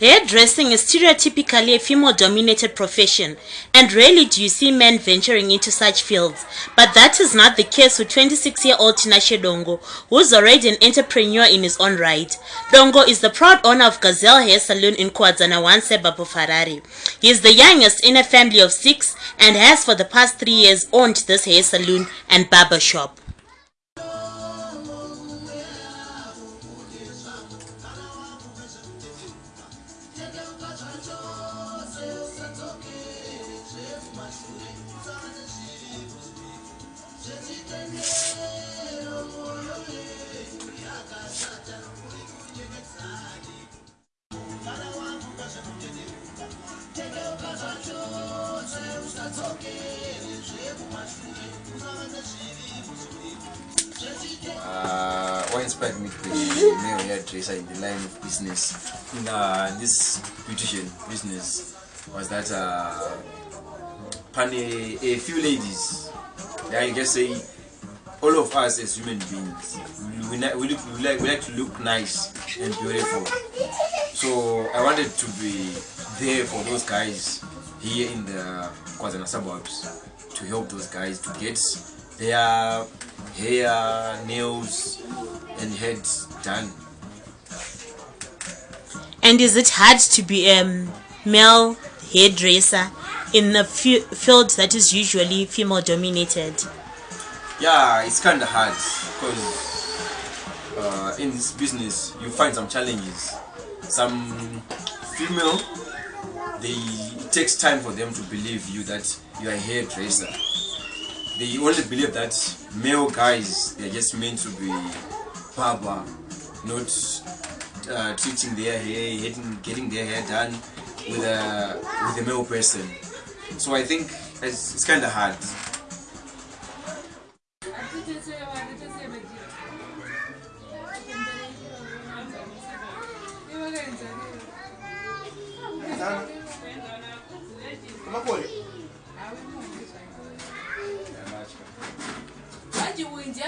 Hairdressing is stereotypically a female dominated profession, and rarely do you see men venturing into such fields. But that is not the case with 26 year old Tinashe Dongo, who's already an entrepreneur in his own right. Dongo is the proud owner of Gazelle Hair Salon in Kuwadzana Wanse Babu Ferrari. He is the youngest in a family of six and has for the past three years owned this hair salon and barber shop. Uh, what inspired me to a male hairdresser in the line of business in uh, this beautician business was that uh, pan a, a few ladies. Yeah you can say all of us as human beings we, we, we, like, we like to look nice and beautiful so i wanted to be there for those guys here in the Kuwadzana suburbs to help those guys to get their hair nails and heads done And is it hard to be a male hairdresser in a fi- field that is usually female dominated? Yeah it's kind of hard because uh, in this business you find some challenges. Some female they it takes time for them to believe you that you are a hairdresser. They only believe that male guys they're just meant to be barber not uh, treating their hair getting, getting their hair done with a with a male person. So i think it's, it's kind of hard kumakole vachiunja